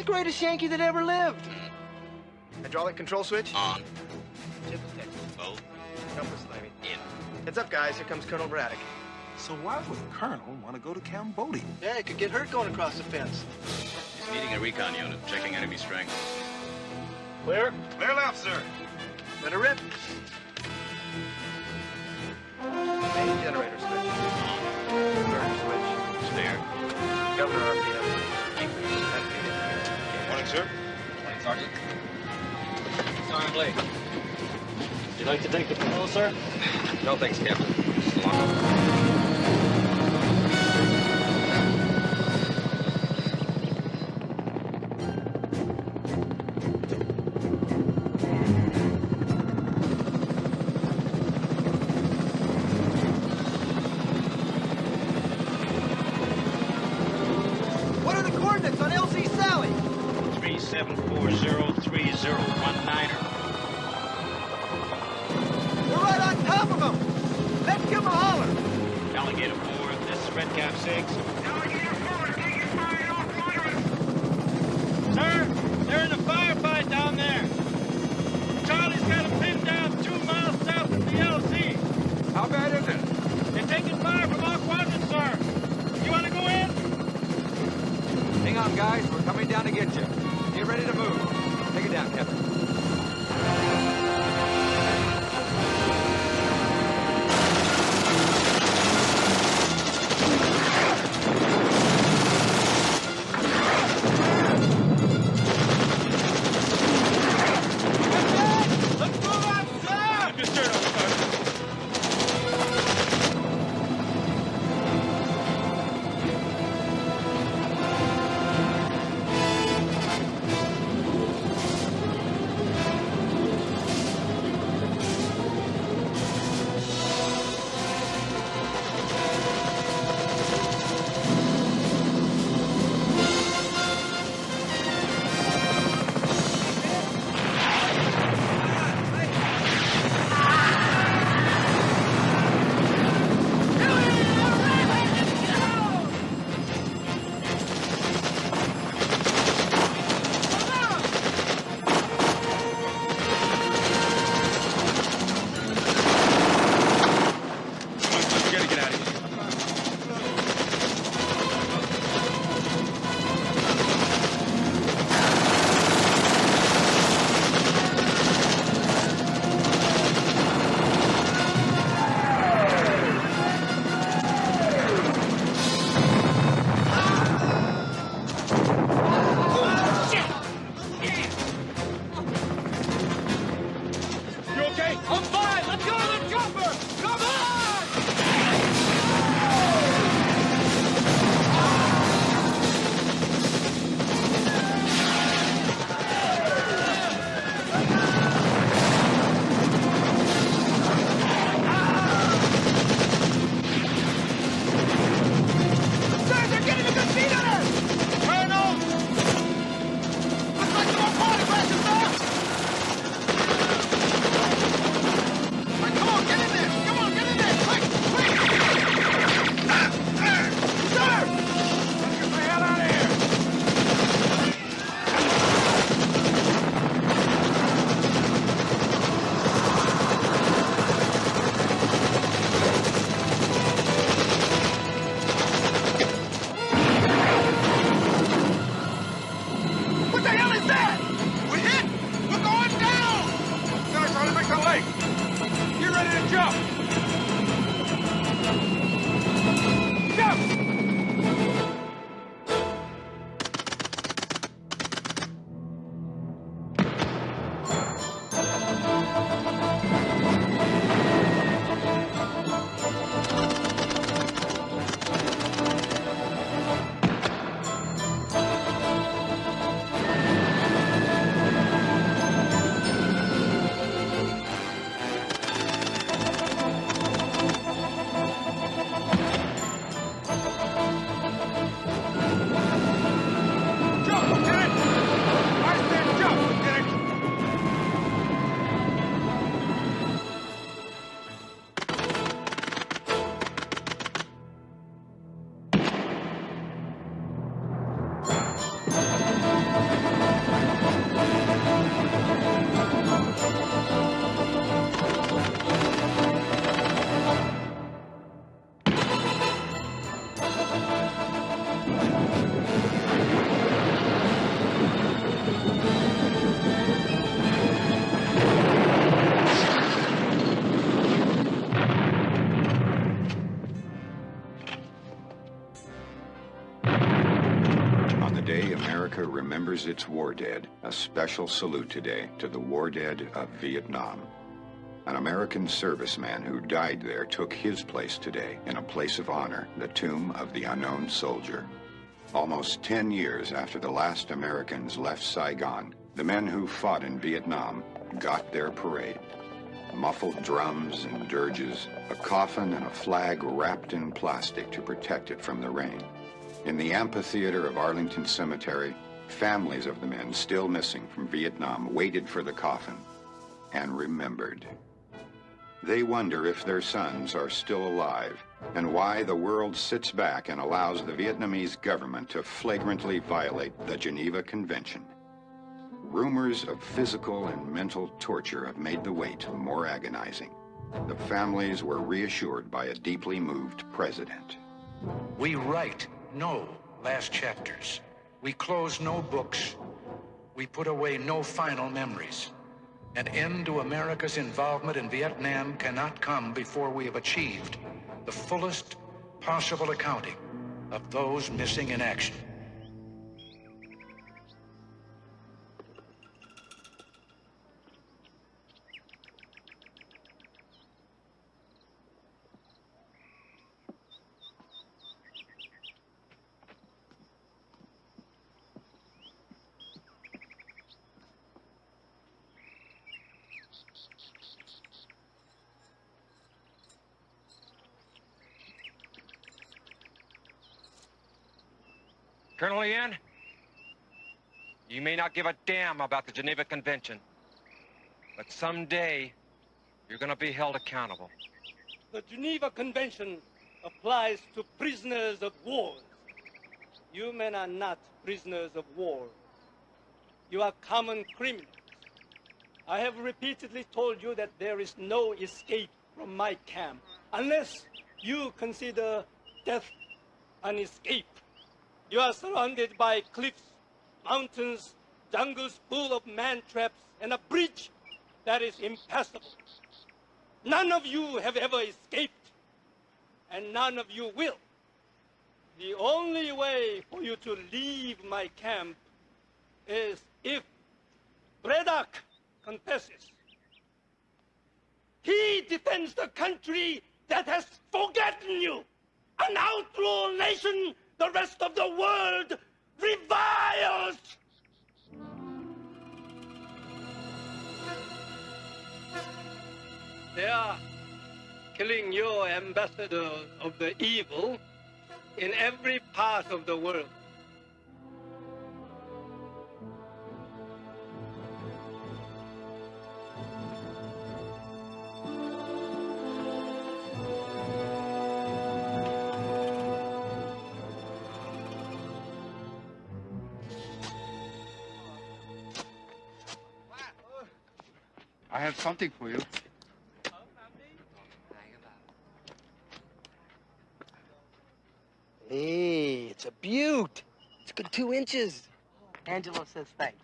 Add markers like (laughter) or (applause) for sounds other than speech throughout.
The greatest Yankee that ever lived. Hydraulic control switch? On. Chip detected. Both. Compass landing. In. Heads up, guys. Here comes Colonel Braddock. So why would Colonel want to go to Cambodia? Yeah, he could get hurt going across the fence. He's needing a recon unit, checking enemy strength. Clear? Clear left, sir. Let her rip. Main generator sir. Morning, Sergeant. Sergeant Blake. Would you like to take the patrol, sir? No, thanks, Captain. Remembers its war dead, a special salute today to the war dead of Vietnam. An American serviceman who died there took his place today in a place of honor, the tomb of the unknown soldier. Almost 10 years after the last Americans left Saigon, the men who fought in Vietnam got their parade. Muffled drums and dirges, a coffin and a flag wrapped in plastic to protect it from the rain. In the amphitheater of Arlington Cemetery, families of the men still missing from Vietnam waited for the coffin and remembered. They wonder if their sons are still alive and why the world sits back and allows the Vietnamese government to flagrantly violate the Geneva Convention. Rumors of physical and mental torture have made the wait more agonizing. The families were reassured by a deeply moved president. We write no last chapters. We close no books. We put away no final memories. An end to America's involvement in Vietnam cannot come before we have achieved the fullest possible accounting of those missing in action. Colonel Yin, you may not give a damn about the Geneva Convention, but someday you're gonna be held accountable. The Geneva Convention applies to prisoners of war. You men are not prisoners of war. You are common criminals. I have repeatedly told you that there is no escape from my camp unless you consider death an escape. You are surrounded by cliffs, mountains, jungles full of man traps, and a bridge that is impassable. None of you have ever escaped, and none of you will. The only way for you to leave my camp is if Braddock confesses. He defends the country that has forgotten you, an outlaw nation the rest of the world reviles! They are killing your ambassador of the evil in every part of the world. Have something for you. Hey, it's a beaut. It's a good two inches. Angelo says thanks.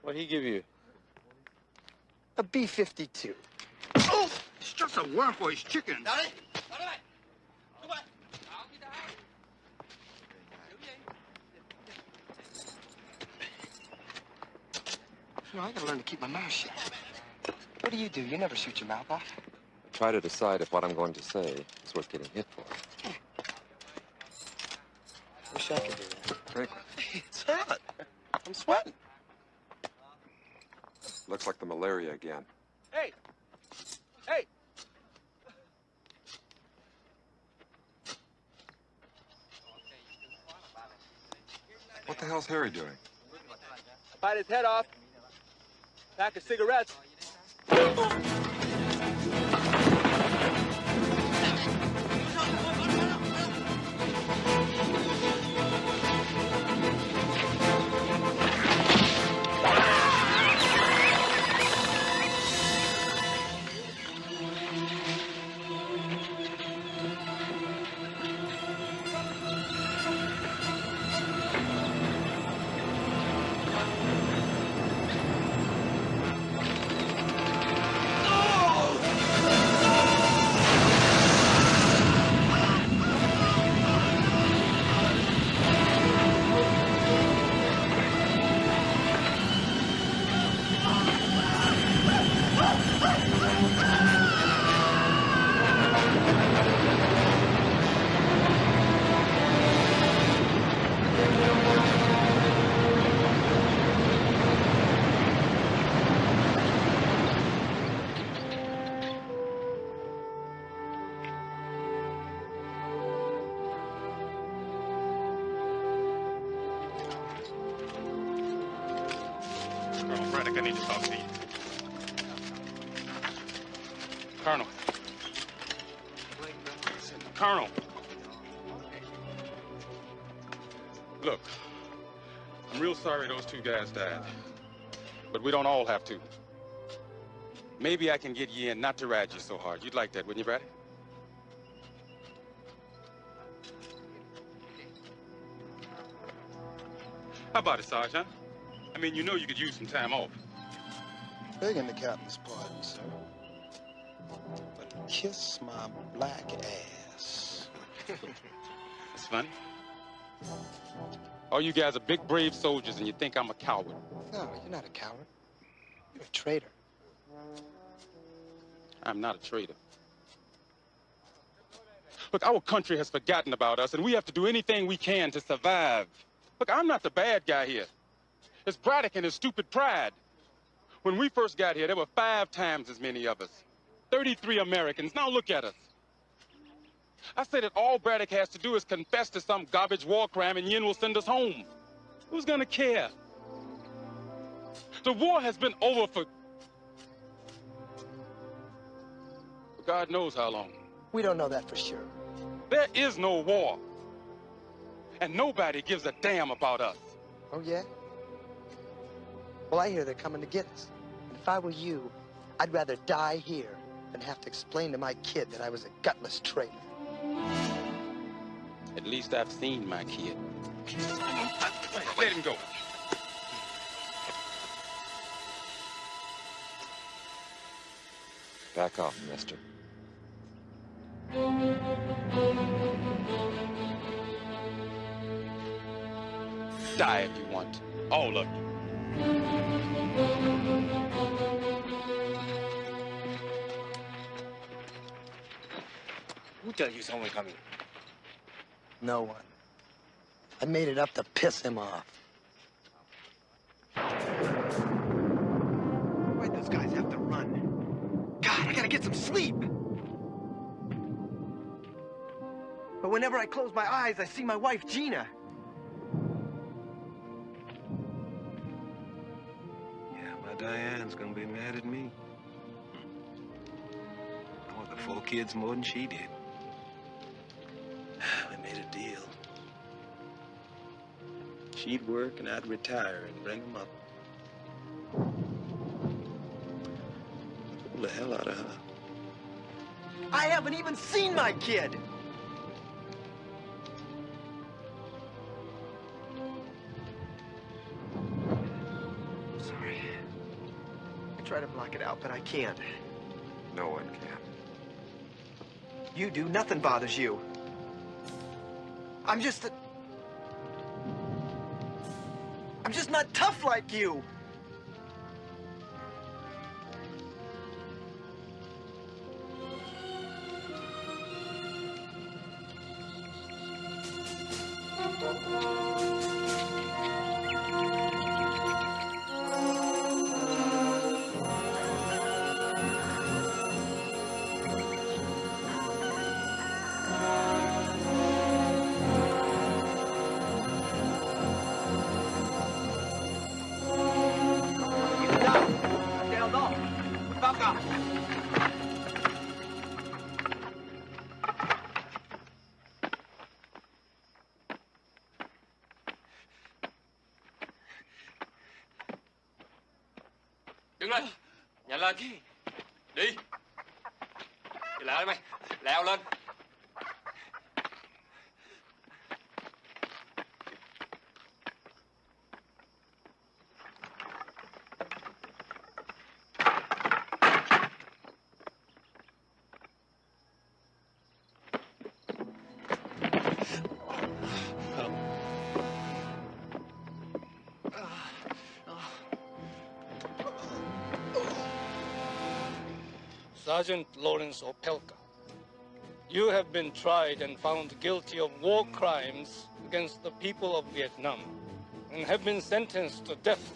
What'd he give you? A B-52. Oh, it's just a worm for his chicken. You know, I gotta learn to keep my mouth shut. What do you do? You never shoot your mouth off. Try to decide if what I'm going to say is worth getting hit for. Wish I could do that. Drink. (laughs) It's hot. I'm sweating. Looks like the malaria again. Hey! Hey! What the hell's Harry doing? Bite his head off. Pack of cigarettes. Sorry those two guys died. But we don't all have to. Maybe I can get you in not to ride you so hard. You'd like that, wouldn't you, Braddock? How about it, Sergeant? I mean, you know you could use some time off. Begging the captain's pardon, sir. But kiss my black ass. (laughs) It's funny. All you guys are big, brave soldiers, and you think I'm a coward. No, you're not a coward. You're a traitor. I'm not a traitor. Look, our country has forgotten about us, and we have to do anything we can to survive. Look, I'm not the bad guy here. It's Braddock and his stupid pride. When we first got here, there were five times as many of us. 33 Americans. Now look at us. I say that all Braddock has to do is confess to some garbage war crime and Yin will send us home. Who's gonna care? The war has been over for... for God knows how long. We don't know that for sure. There is no war. And nobody gives a damn about us. Oh, yeah? Well, I hear they're coming to get us. And if I were you, I'd rather die here than have to explain to my kid that I was a gutless traitor. At least I've seen my kid. Let him go. Back off, mister. Die if you want. All of you. Who tell you someone coming? No one. I made it up to piss him off. Why'd those guys have to run? God, I gotta get some sleep. But whenever I close my eyes, I see my wife, Gina. Yeah, my Diane's gonna be mad at me. I want the four kids more than she did. We made a deal. She'd work and I'd retire and bring them up. Pull the hell out of her. I haven't even seen my kid. Sorry. I try to block it out, but I can't. No one can. You do, nothing bothers you. I'm just a... I'm just not tough like you. 上。Sergeant Lawrence Opelka, you have been tried and found guilty of war crimes against the people of Vietnam and have been sentenced to death.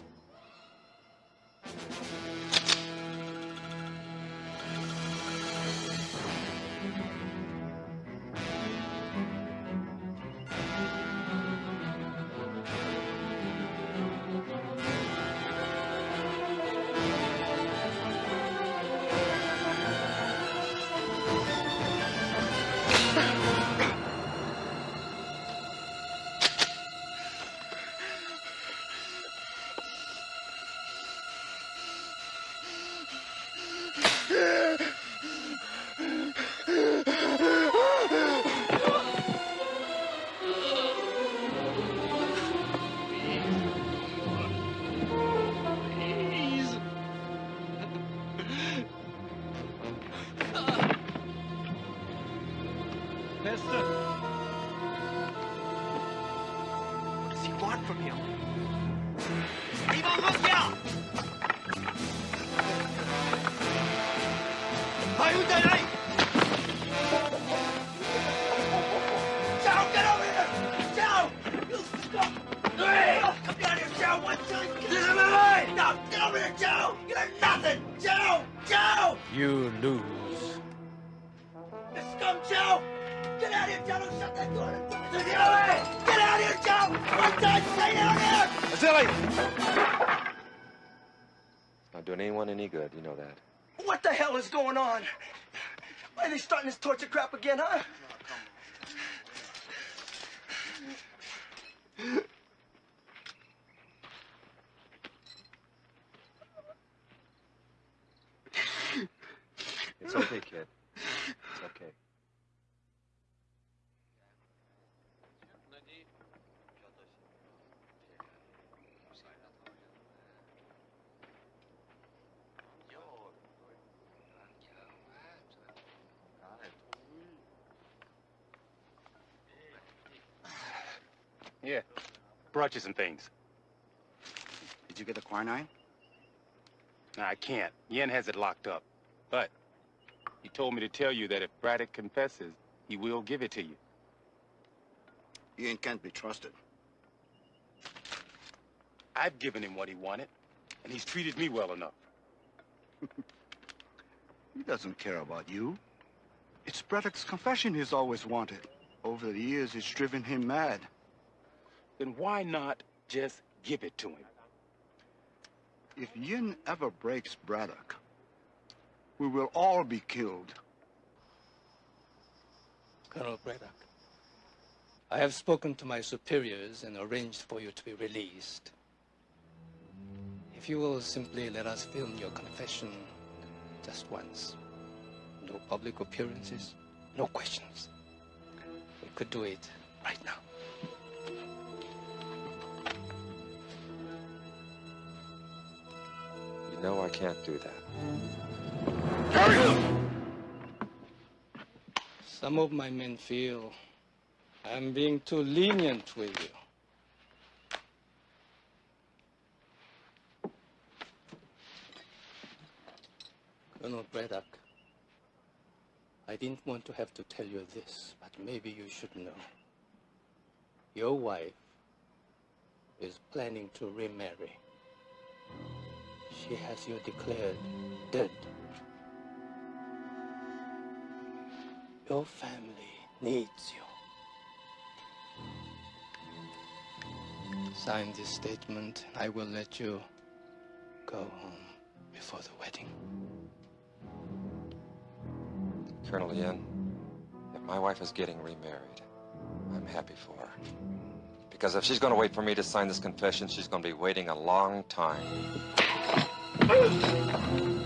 You some things. Did you get the quinine? Nah, I can't. Yin has it locked up. But he told me to tell you that if Braddock confesses, he will give it to you. Yin can't be trusted. I've given him what he wanted, and he's treated me well enough. (laughs) He doesn't care about you. It's Braddock's confession he's always wanted. Over the years, it's driven him mad. Then why not just give it to him? If Yin ever breaks Braddock, we will all be killed. Colonel Braddock, I have spoken to my superiors and arranged for you to be released. If you will simply let us film your confession just once. No public appearances, no questions. We could do it right now. You know I can't do that. Some of my men feel I'm being too lenient with you. Colonel Braddock, I didn't want to have to tell you this, but maybe you should know. Your wife is planning to remarry. She has you declared dead. Your family needs you. Sign this statement, and I will let you go home before the wedding. Colonel Yin, if my wife is getting remarried, I'm happy for her. Because if she's going to wait for me to sign this confession, she's going to be waiting a long time. Thank you.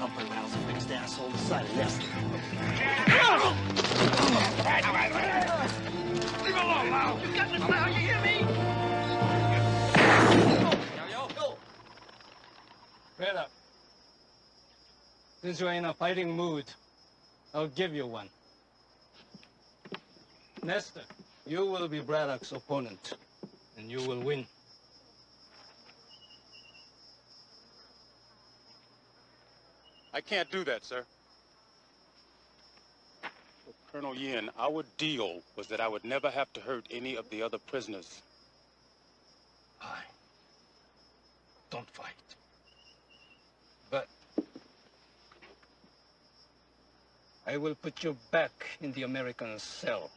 Humper rouse a fixed asshole the side of Nester. Leave alone, Lau! You got this now, you hear me? Braddock, since you're in a fighting mood, I'll give you one. Nester, you will be Braddock's opponent, and you will win. I can't do that, sir. Well, Colonel Yin, our deal was that I would never have to hurt any of the other prisoners. I Don't fight. But I will put you back in the American cell.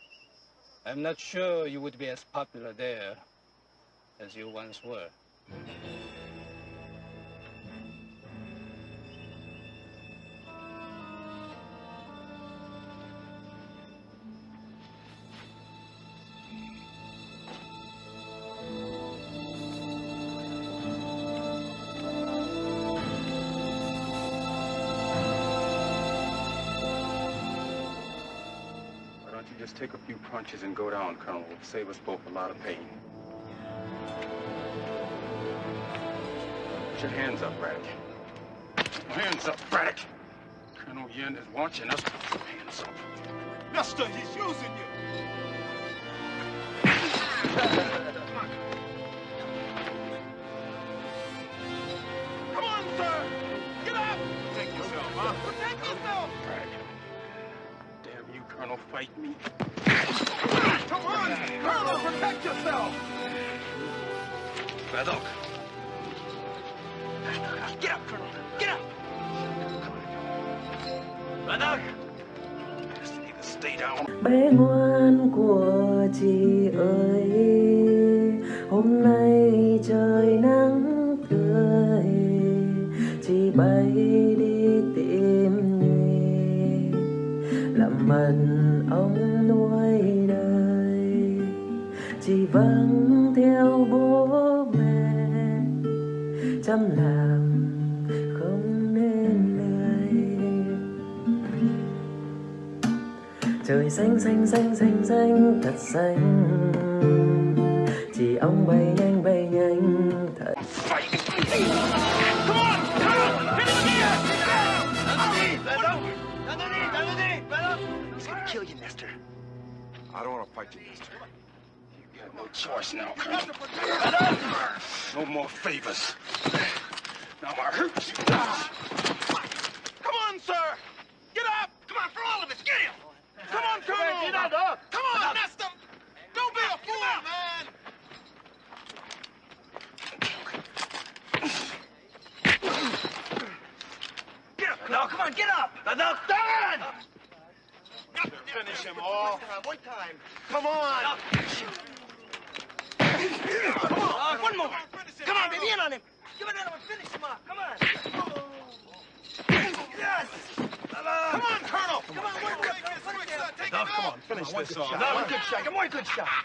I'm not sure you would be as popular there as you once were. Take a few punches and go down, Colonel. It'll save us both a lot of pain. Put your hands up, Braddock. Hands up, Braddock. Colonel Yin is watching us. Hands up. Nester, he's using you. fight you next. You got no choice now, No more favors. shot. Get more good shot.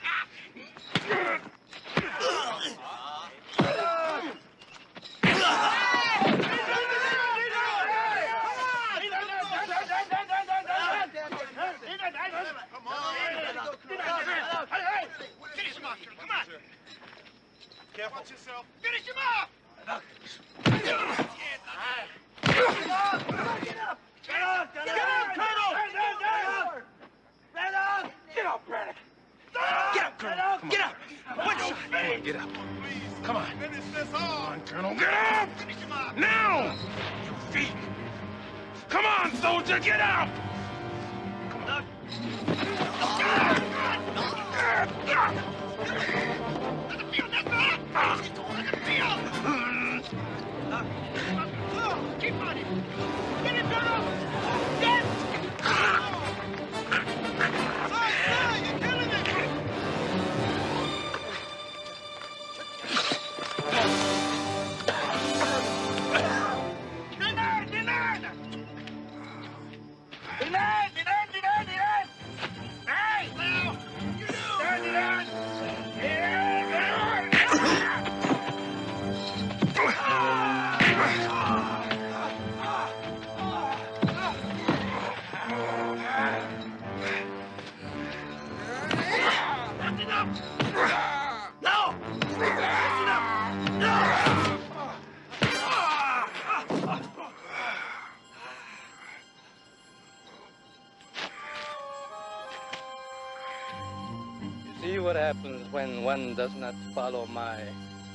happens when one does not follow my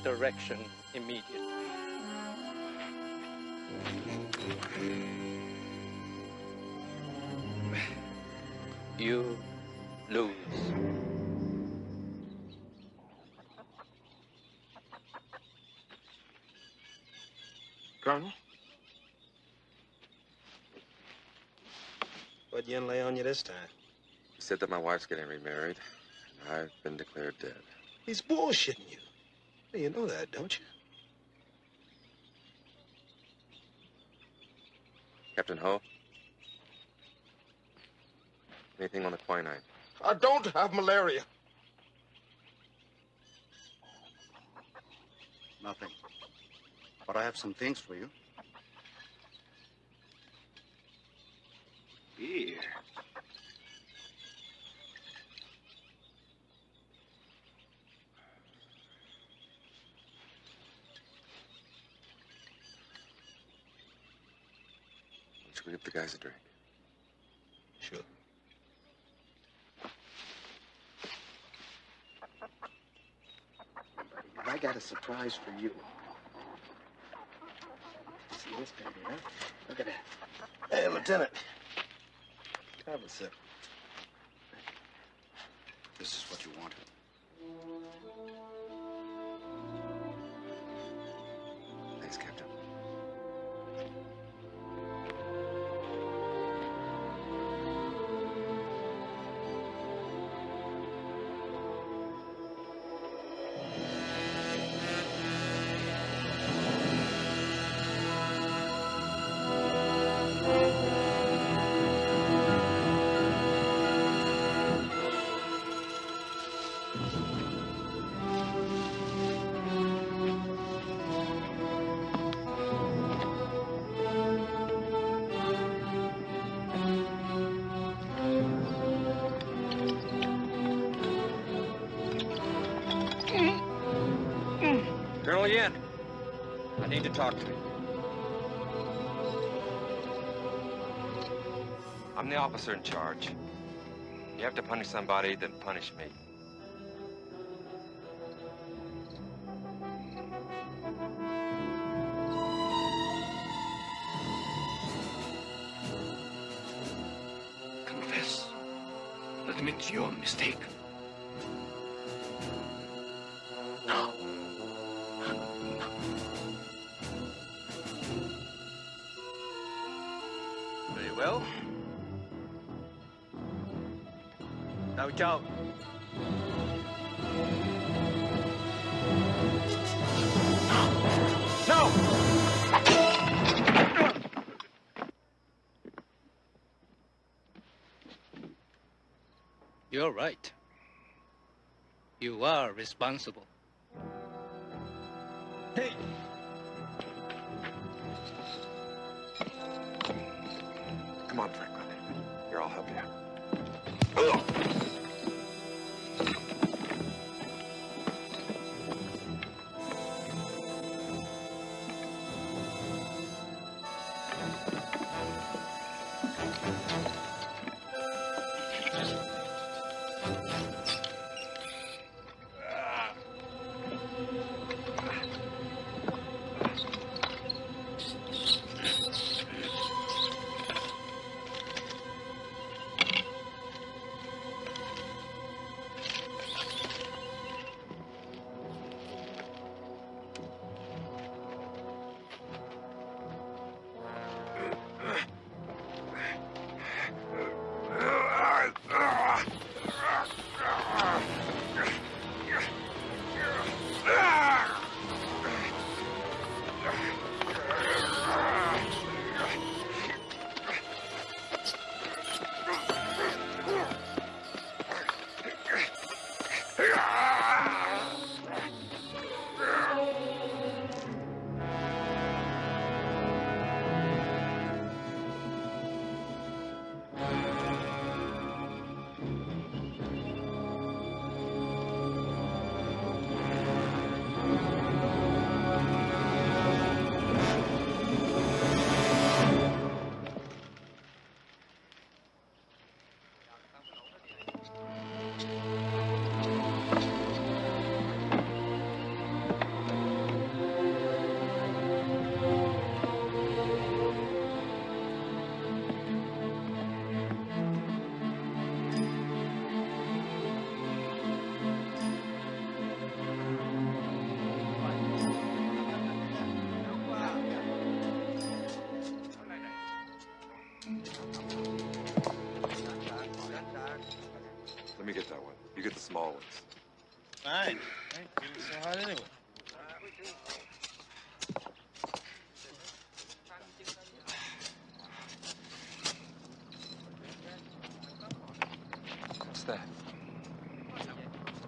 direction immediately. You lose. Colonel? What'd Yin lay on you this time? He said that my wife's getting remarried been declared dead. He's bullshitting you. You know that, don't you? Captain Ho? Anything on the quinine? I don't have malaria. Nothing. But I have some things for you. Beer. Should we give the guys a drink? Sure. I got a surprise for you. See this baby, huh? Look at that. Hey, Lieutenant. Have a sip. This is what you wanted. Talk to you. I'm the officer in charge. You have to punish somebody, then punish me. Responsible.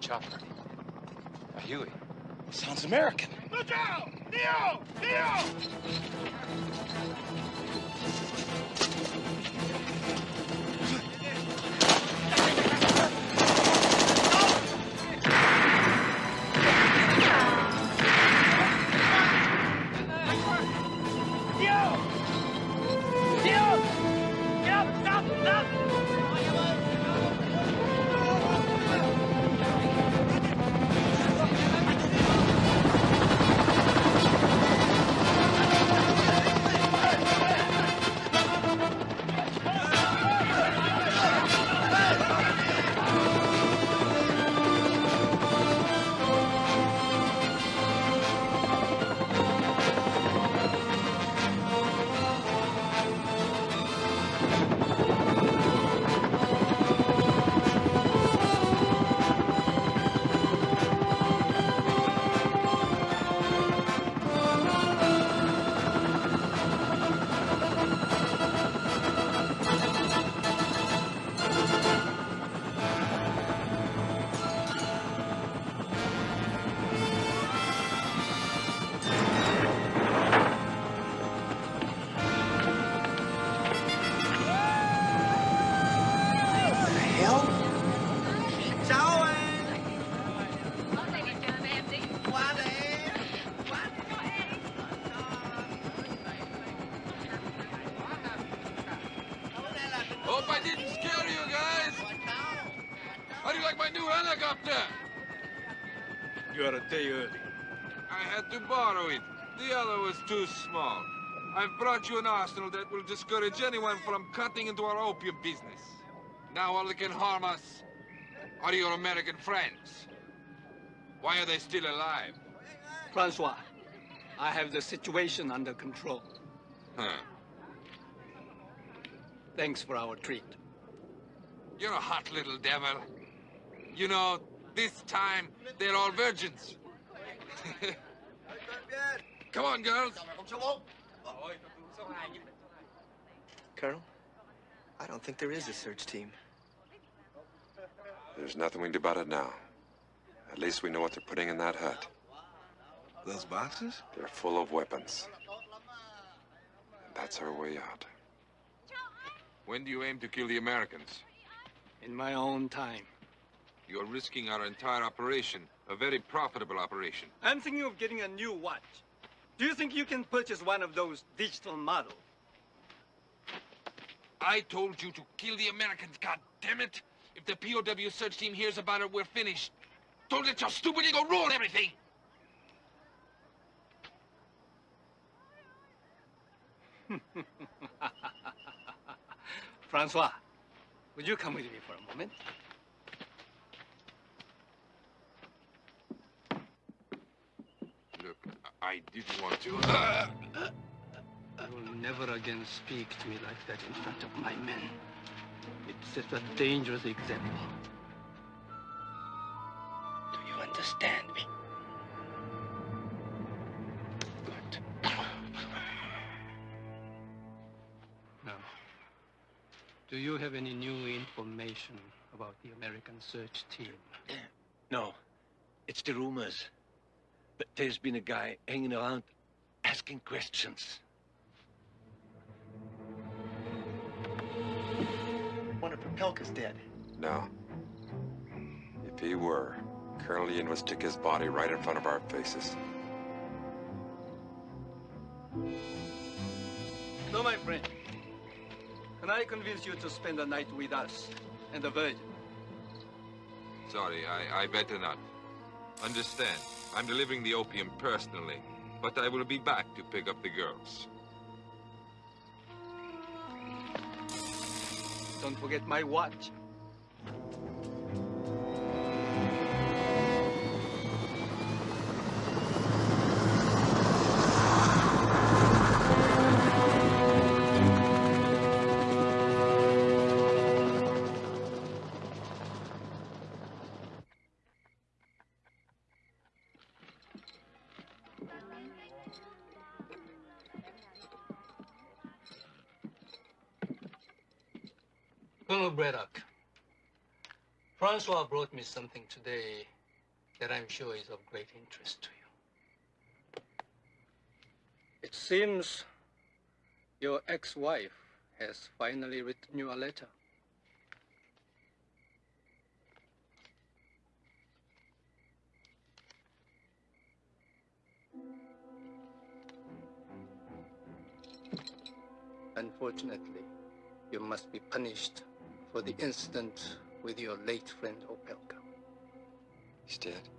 Chopper. A Huey. Sounds American. Look out! Neo! Neo! Was too small. I've brought you an arsenal that will discourage anyone from cutting into our opium business. Now all that can harm us are your American friends. Why are they still alive? Francois, I have the situation under control. Huh. Thanks for our treat. You're a hot little devil. You know, this time, they're all virgins. (laughs) Come on, girls. Colonel, I don't think there is a search team. There's nothing we can do about it now. At least we know what they're putting in that hut. Those boxes? They're full of weapons. And that's our way out. When do you aim to kill the Americans? In my own time. You're risking our entire operation, a very profitable operation. I'm thinking of getting a new watch. Do you think you can purchase one of those digital models? I told you to kill the Americans, God damn it! If the POW search team hears about it, we're finished. Don't let your stupid ego ruin everything! (laughs) Francois, would you come with me for a moment? Look, I didn't want to. (laughs) You'll never again speak to me like that in front of my men. It sets a dangerous example. Do you understand me? Good. Now, do you have any new information about the American search team? No, it's the rumors. But there's been a guy hanging around asking questions. One of Propelka's dead. No. If he were, Colonel Yin would stick his body right in front of our faces. So, my friend, can I convince you to spend the night with us and the Virgin? Sorry, I, I better not. Understand, I'm delivering the opium personally, but I will be back to pick up the girls. Don't forget my watch. Braddock, Francois brought me something today that I'm sure is of great interest to you. It seems your ex-wife has finally written you a letter. Unfortunately, you must be punished for the incident with your late friend Opelka. He's dead.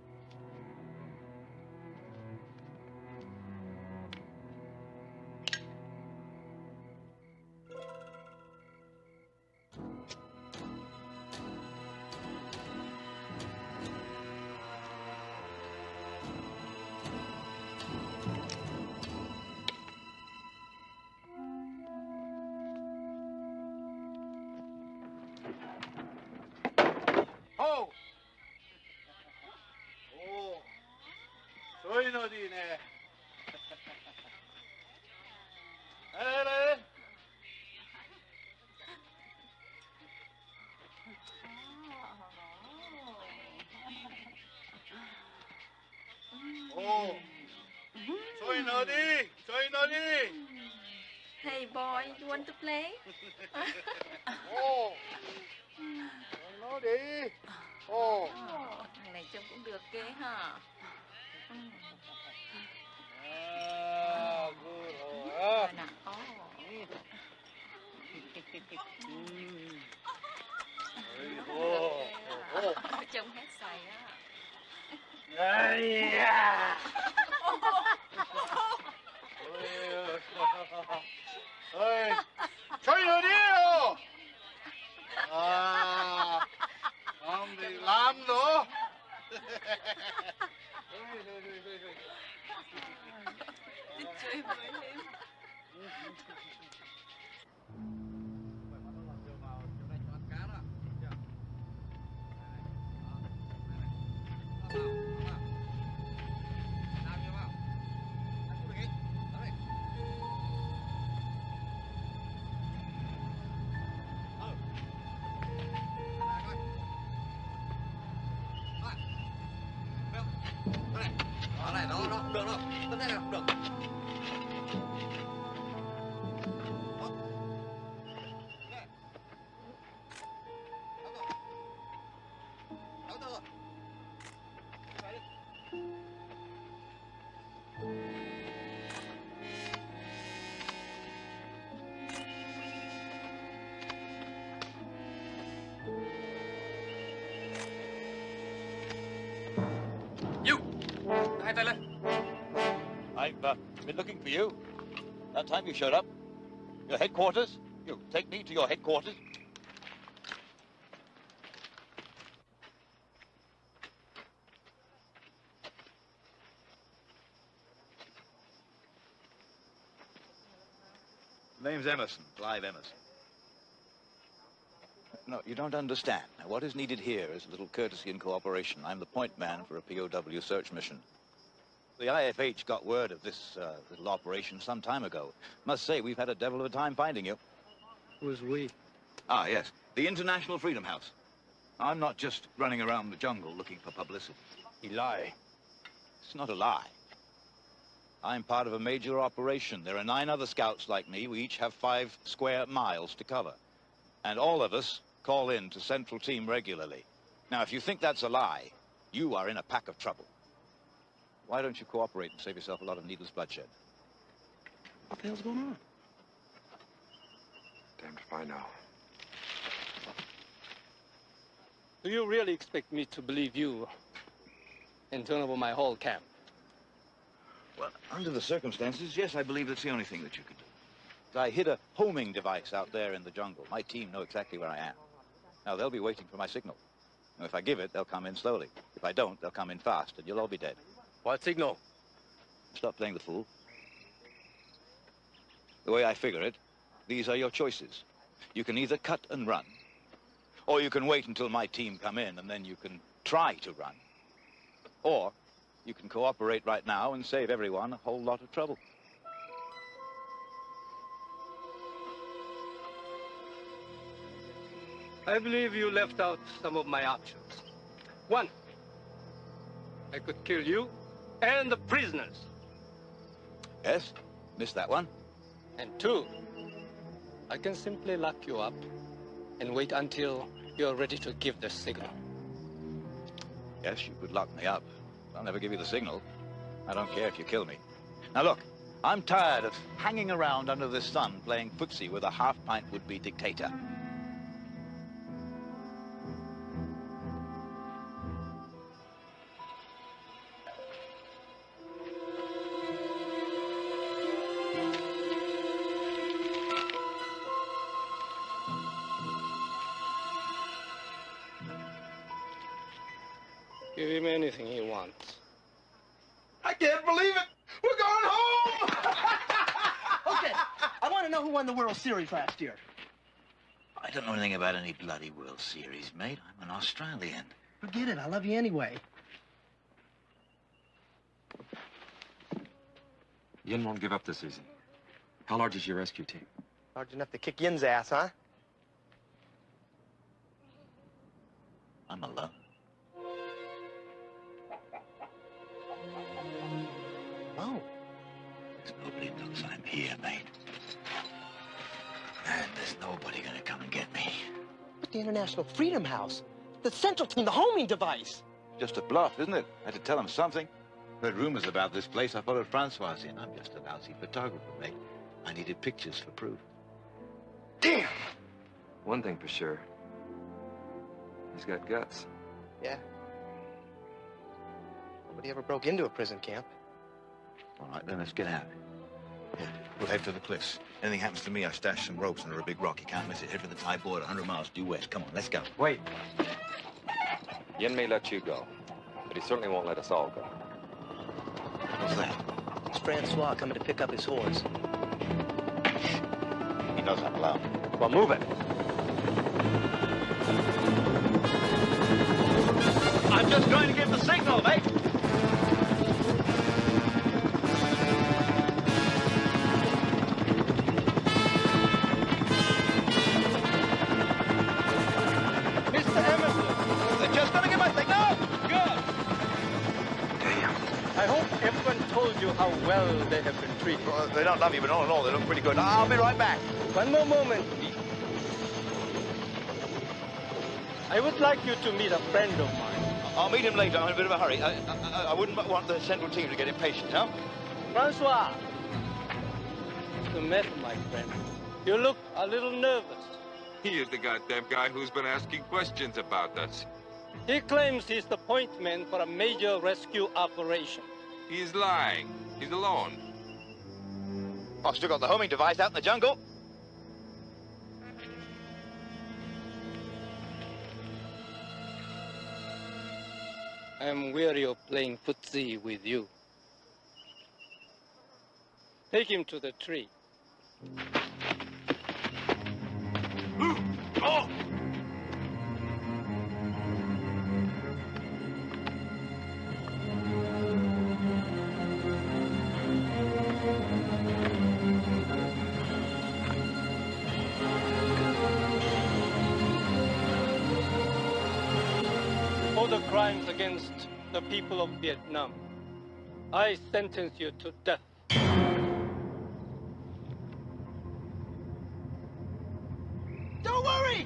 哎呀！Been looking for you. That time you showed up. Your headquarters? You take me to your headquarters? Name's Emerson, Clive Emerson. No, you don't understand. Now, What is needed here is a little courtesy and cooperation. I'm the point man for a POW search mission. The IFH got word of this uh, little operation some time ago. Must say, we've had a devil of a time finding you. Who's we? Ah, yes. The International Freedom House. I'm not just running around the jungle looking for publicity. You lie. It's not a lie. I'm part of a major operation. There are nine other scouts like me. We each have five square miles to cover. And all of us call in to Central Team regularly. Now, if you think that's a lie, you are in a pack of trouble. Why don't you cooperate and save yourself a lot of needless bloodshed? What the hell's going on? Damned if I know. Do you really expect me to believe you and turn over my whole camp? Well, under the circumstances, yes, I believe that's the only thing that you could do. I hid a homing device out there in the jungle. My team know exactly where I am. Now, they'll be waiting for my signal. And if I give it, they'll come in slowly. If I don't, they'll come in fast, and you'll all be dead. What signal? Stop playing the fool. The way I figure it, these are your choices. You can either cut and run, or you can wait until my team come in, and then you can try to run. Or you can cooperate right now and save everyone a whole lot of trouble. I believe you left out some of my options. One, I could kill you and the prisoners. Yes? Missed that one? And two, I can simply lock you up and wait until you're ready to give the signal. Yes, you could lock me up. I'll never give you the signal. I don't care if you kill me. Now look, I'm tired of hanging around under the sun playing footsie with a half-pint would-be dictator. Series last year. I don't know anything about any bloody World Series, mate. I'm an Australian. Forget it. I love you anyway. Yin won't give up this season. How large is your rescue team? Large enough to kick Yin's ass, huh? I'm alone. Oh. The International Freedom House, the Central Team, the homing device. Just a bluff, isn't it? I had to tell him something. Heard rumors about this place. I followed Francois in. I'm just a lousy photographer, mate. I needed pictures for proof. Damn. One thing for sure. He's got guts. Yeah. Nobody ever broke into a prison camp. All right, then let's get out. Yeah, we'll head for the cliffs. Anything happens to me, I stash some ropes under a big rock. You can't miss it. Head for the Thai border, 100 miles due west. Come on, let's go. Wait. Yin may let you go, but he certainly won't let us all go. What's that? It's Francois coming to pick up his horse. He knows I'm allowed. Well, move it. I'm just going to give the signal, mate. How well they have been treated. Well, they don't love you, but all in all, they look pretty good. I'll be right back. One more moment, please. I would like you to meet a friend of mine. I'll meet him later. I'm in a bit of a hurry. I, I, I wouldn't want the central team to get impatient, huh? Francois! Mr. Met, my friend. You look a little nervous. He is the goddamn guy who's been asking questions about us. He claims he's the point man for a major rescue operation. He's lying. He's alone. I've still got the homing device out in the jungle. I'm weary of playing footsie with you. Take him to the tree. Oh! Crimes against the people of Vietnam, I sentence you to death. Don't worry!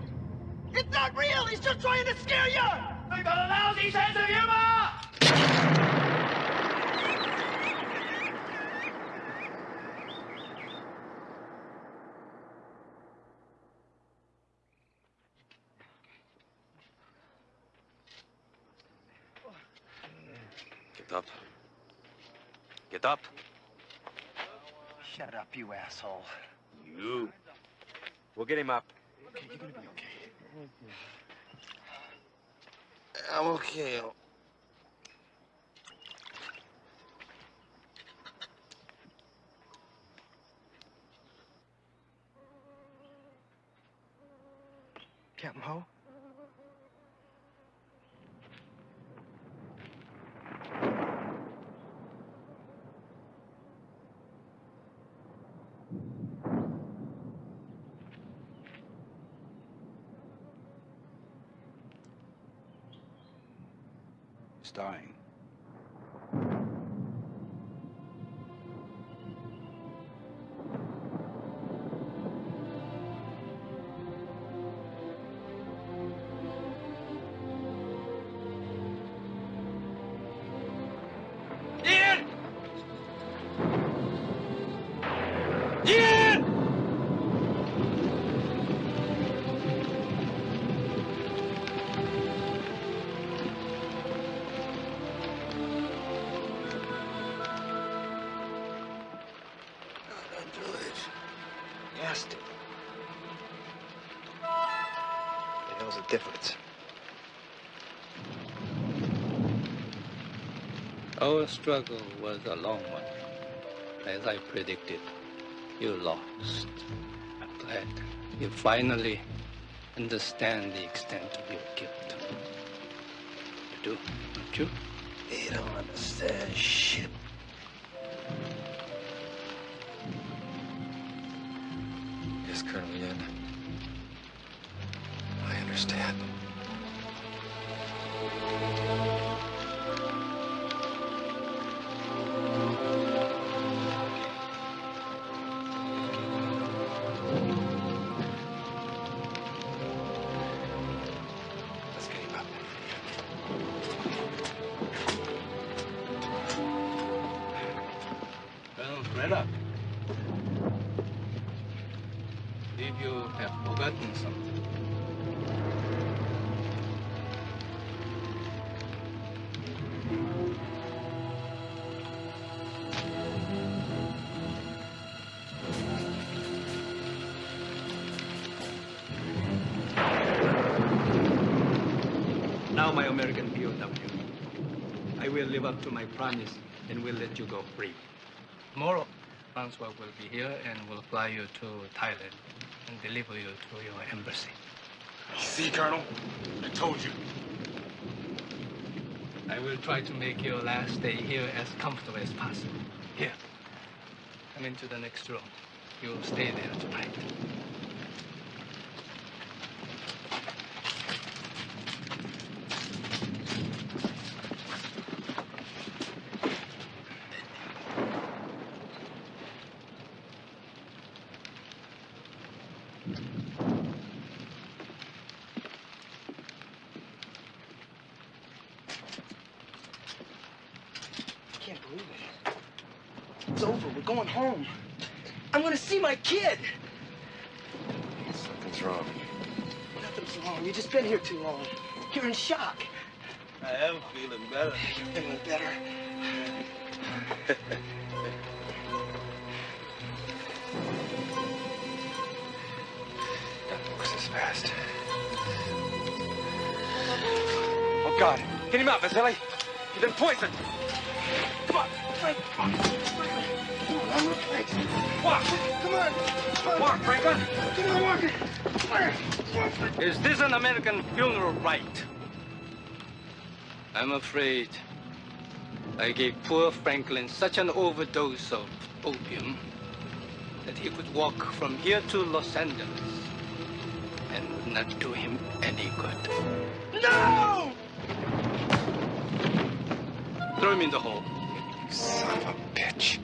It's not real! He's just trying to scare you! They've got a lousy sense of humor! Get up. Get up. Shut up, you asshole. You. We'll get him up. Okay, you're gonna be okay. I'm okay. Captain Ho? Dying. Asked. He knows the difference. Our struggle was a long one. As I predicted, you lost. I'm glad you finally understand the extent of your guilt. You do, don't you? You don't understand shit. Promise and we'll let you go free. Tomorrow, Francois will be here and will fly you to Thailand and deliver you to your embassy. See, Colonel? I told you. I will try to make your last day here as comfortable as possible. Here, come into the next room. You'll stay there tonight. Poor Franklin such an overdose of opium that he could walk from here to Los Angeles and would not do him any good. No! Throw him in the hole. Son of a bitch.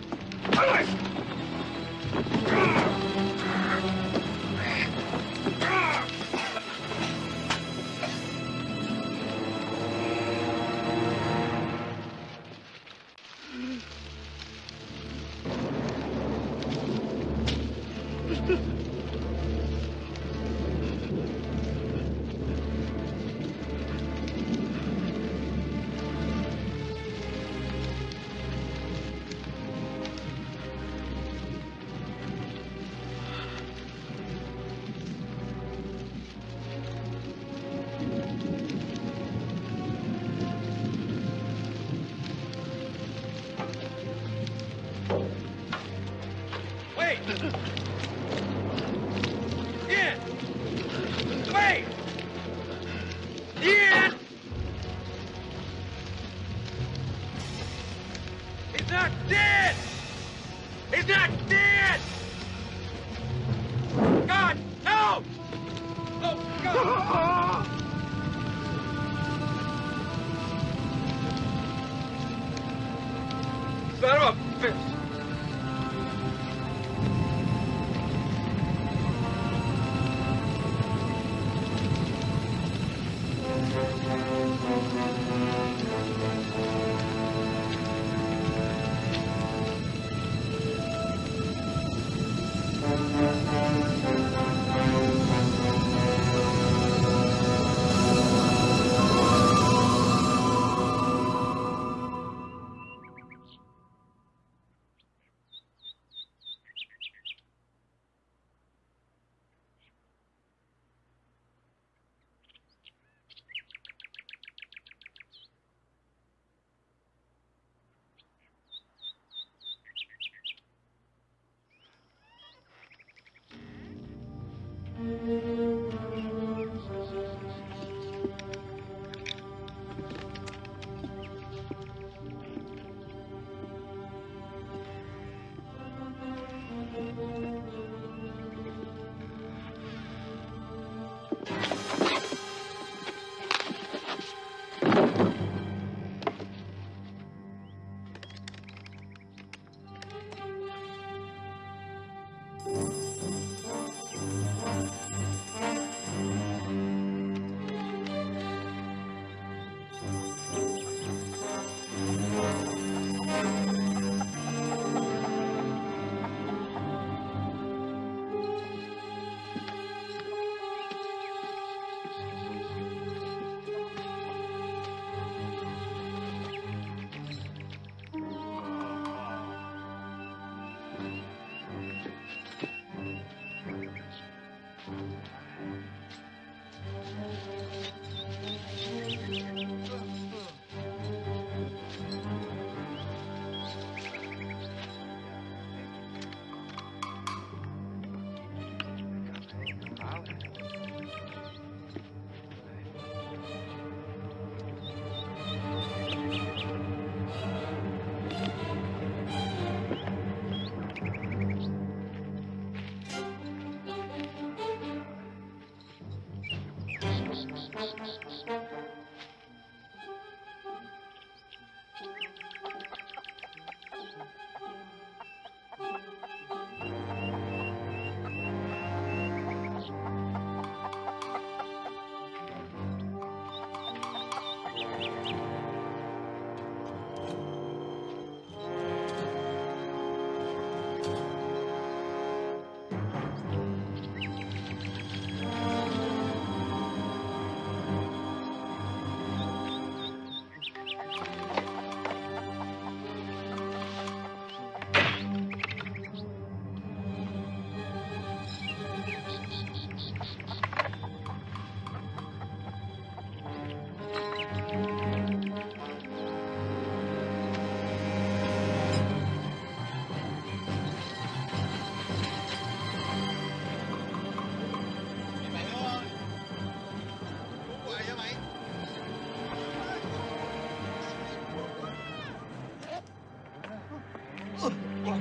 Tới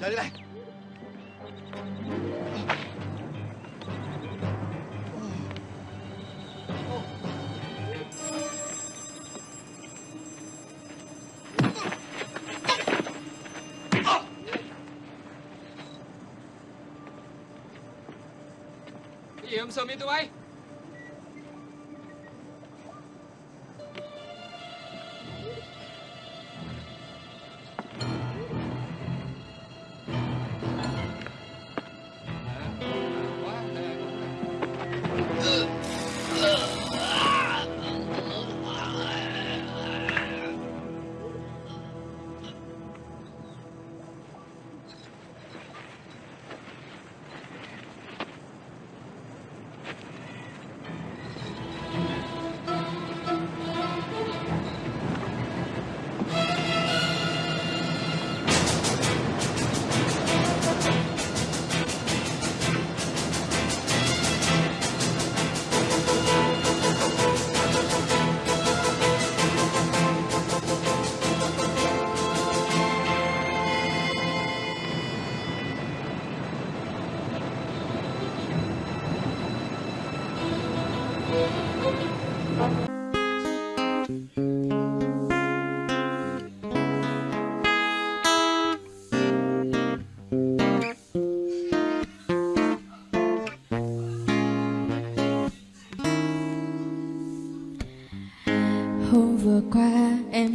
đây này Iam să mi tu ai?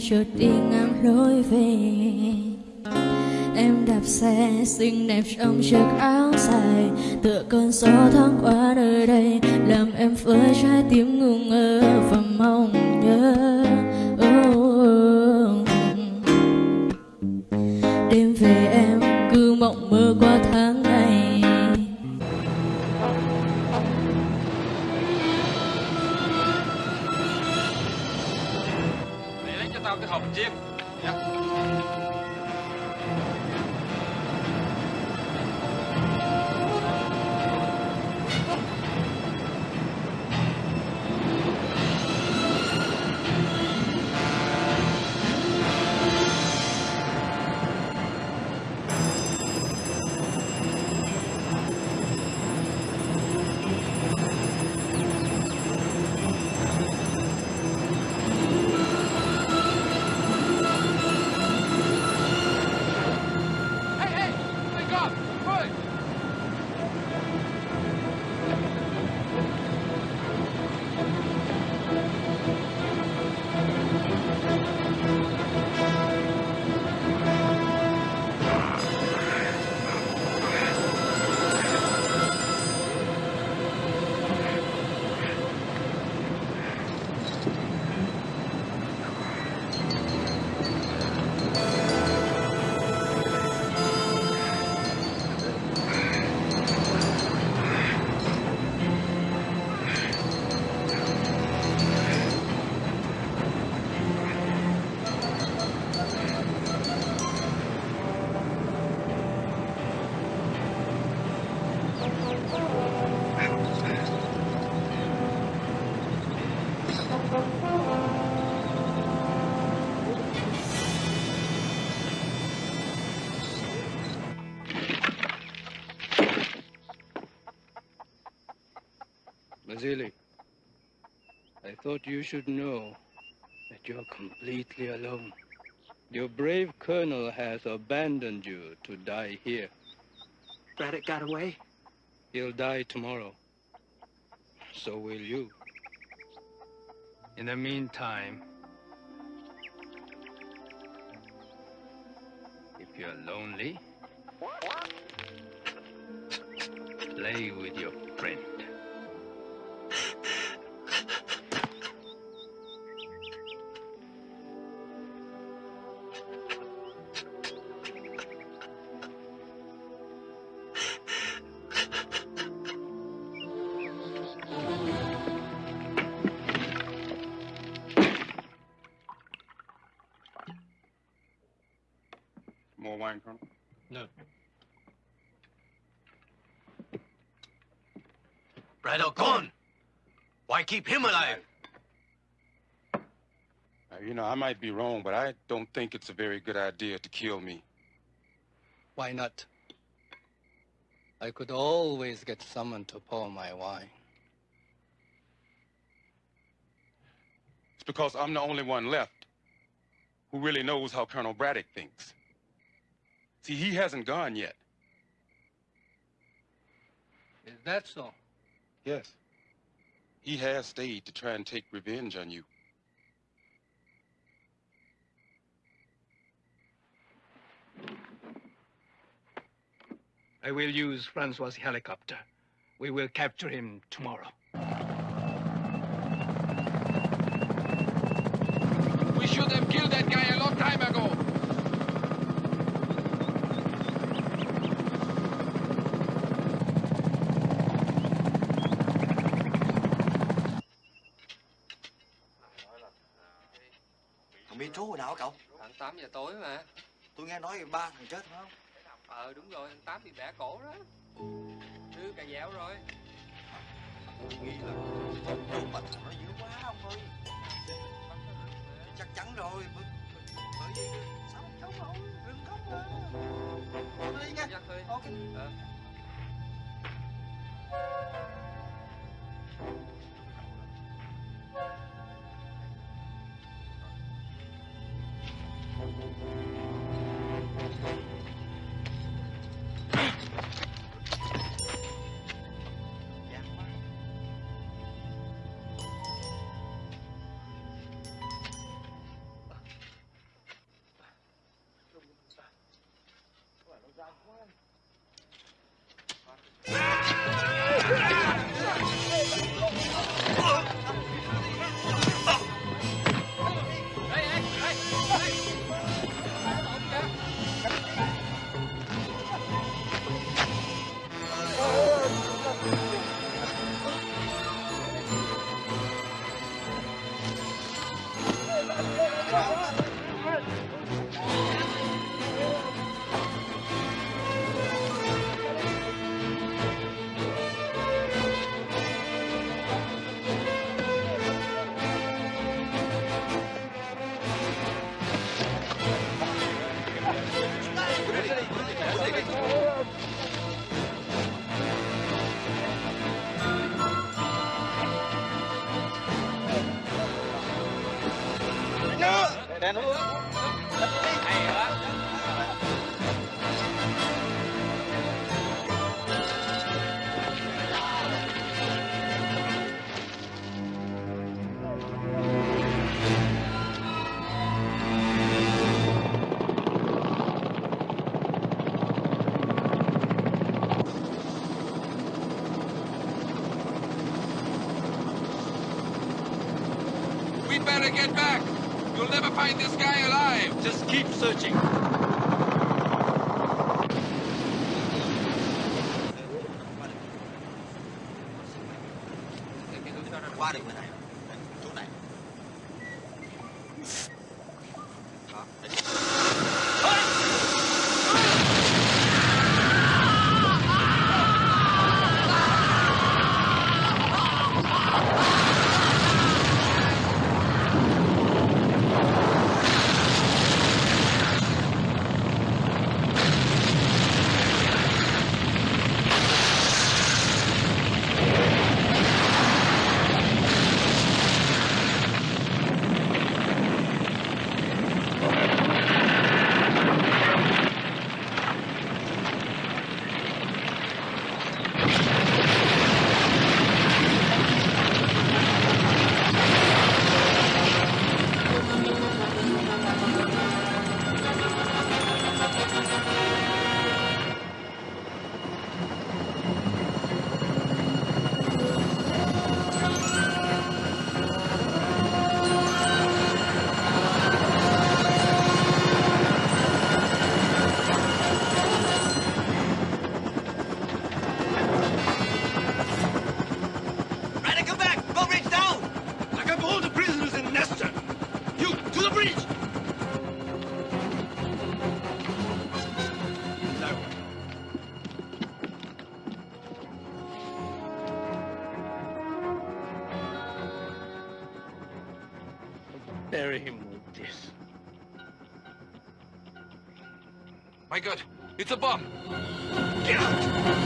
Chợt đi ngang lối về. Em đạp xe, xinh đẹp trong chiếc áo dài, Tựa cơn gió thoáng Vasily, I thought you should know that you're completely alone. Your brave colonel has abandoned you to die here. Braddock got away? He'll die tomorrow. So will you. In the meantime, if you're lonely, play with your friend. Wine, Colonel? No. Braddock gone. Why keep him alive? Uh, you know, I might be wrong, but I don't think it's a very good idea to kill me. Why not? I could always get someone to pour my wine. It's because I'm the only one left who really knows how Colonel Braddock thinks. See, he hasn't gone yet. Is that so? Yes. He has stayed to try and take revenge on you. I will use Francois' helicopter. We will capture him tomorrow. We should have killed that guy a long time ago. Nào hả cậu? Khoảng 8 giờ tối mà. Tôi nghe nói ba thằng chết phải không? Ờ đúng rồi, thằng Tám bị bẻ cổ đó. Đưa cà dẻo rồi. Nghi là trú bệnh nó dữ quá ông ơi. Chắc chắn rồi. Bởi, bởi vì sao không chống nổi, đừng khóc nữa. Tôi đi nha. Ok. Ờ. Đèn We'd better get back. You'll never find this guy alive. Just keep searching. It's a bomb! Get out!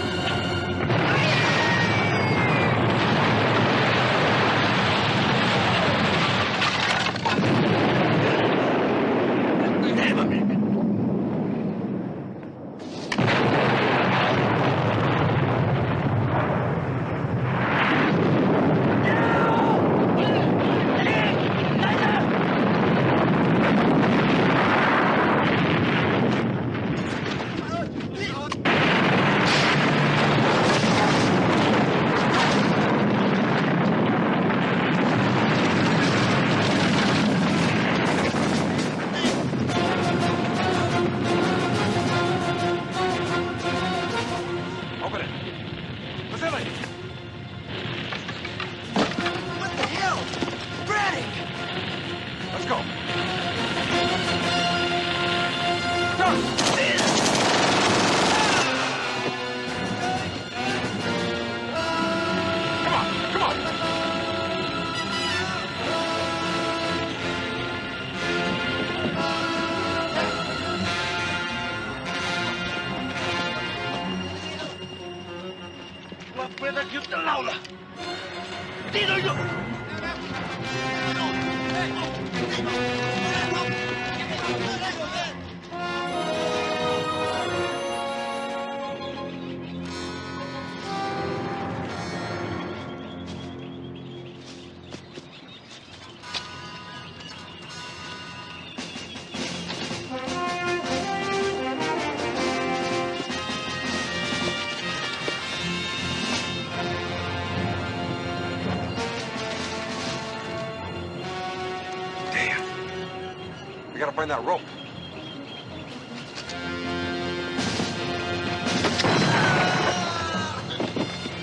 Find that rope.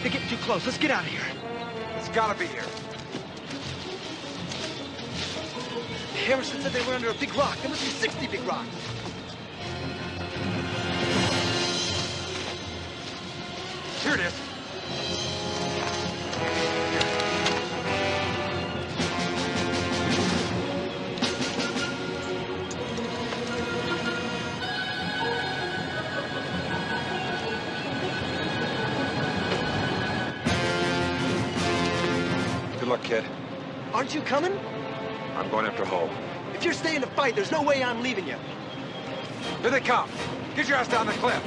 They're getting too close. Let's get out of here. Aren't you coming? I'm going after Ho. If you're staying to fight, there's no way I'm leaving you. Here they come. Get your ass down the cliff.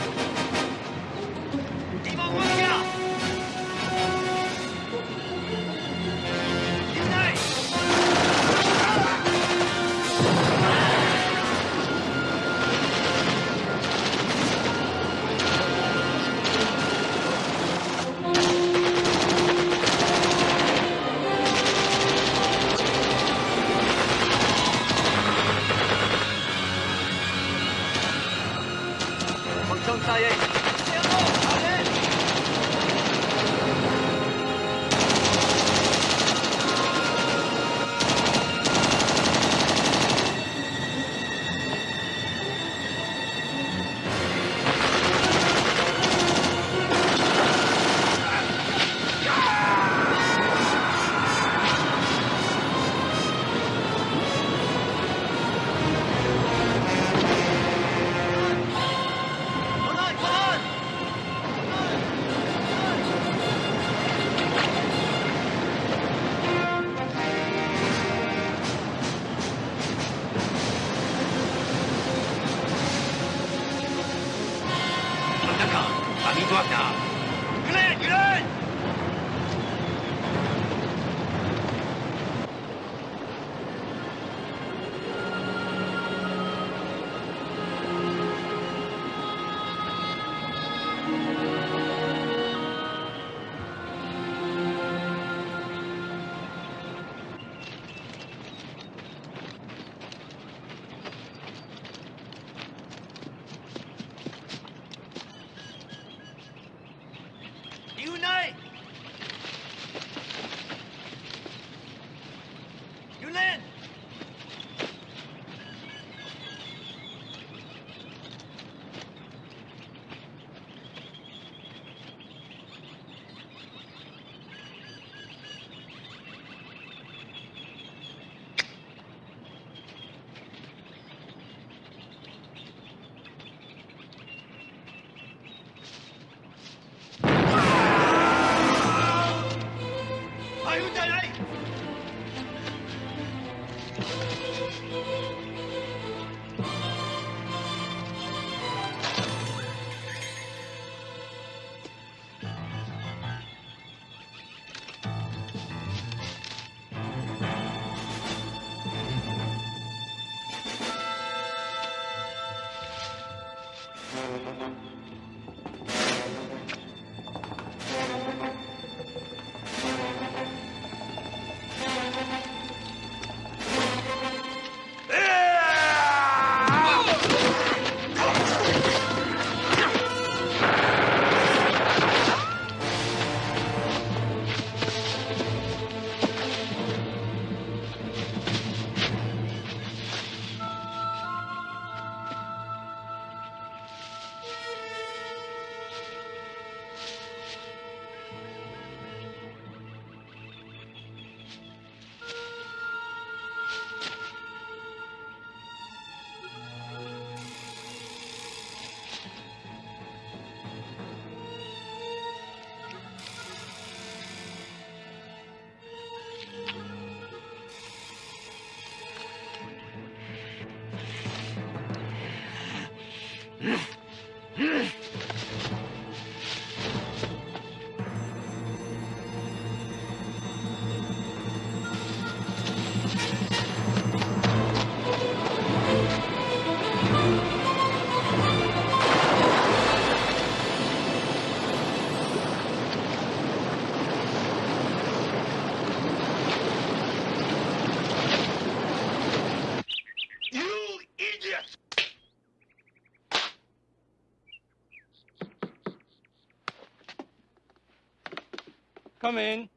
Come in.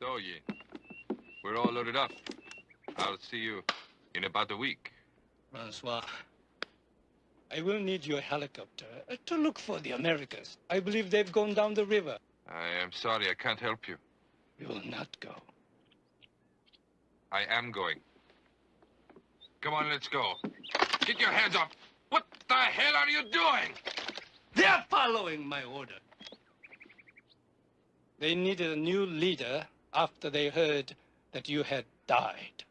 So, ye, we're all loaded up. I'll see you in about a week. Francois, I will need your helicopter uh, to look for the Americans. I believe they've gone down the river. I am sorry, I can't help you. You will not go. I am going. Come on, let's go. Get your hands up. What the hell are you doing? They're following my order. They needed a new leader after they heard that you had died.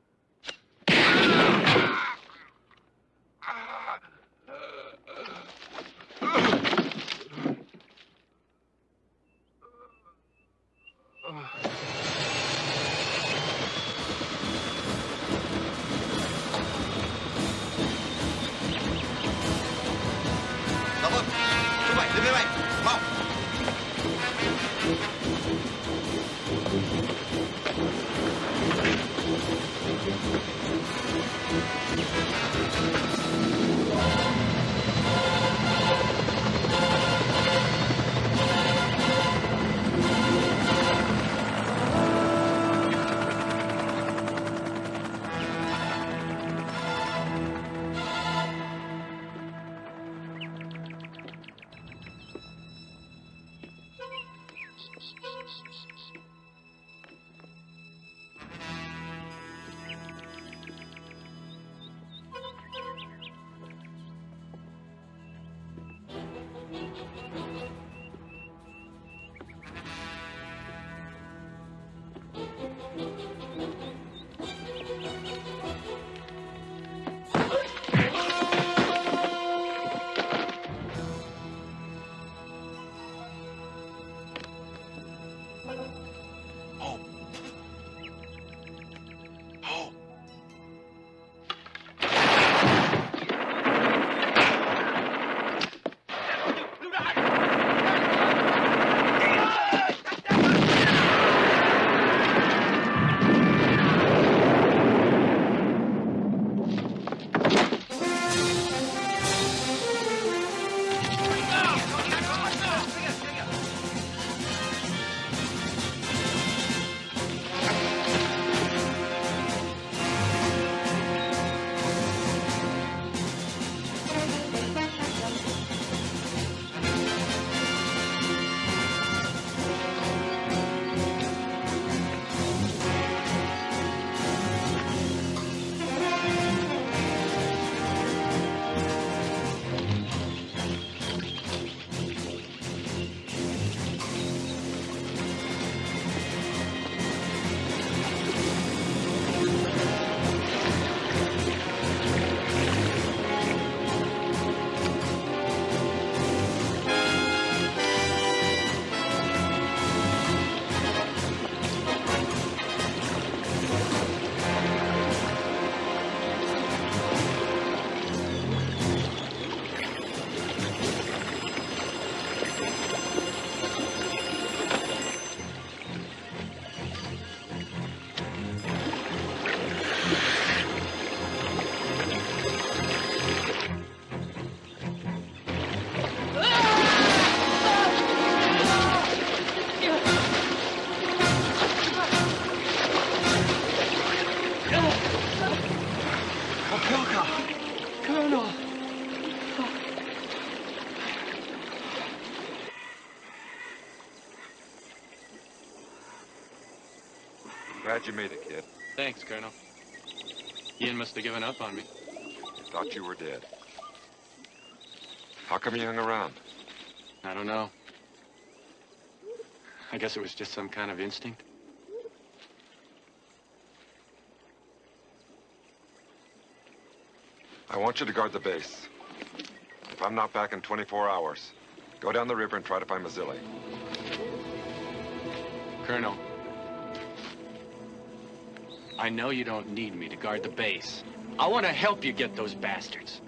You made it, kid. Thanks, Colonel. Ian must have given up on me. Thought you were dead. How come you hung around? I don't know. I guess it was just some kind of instinct. I want you to guard the base. If I'm not back in 24 hours, go down the river and try to find Mazzilli. Colonel, I know you don't need me to guard the base. I want to help you get those bastards.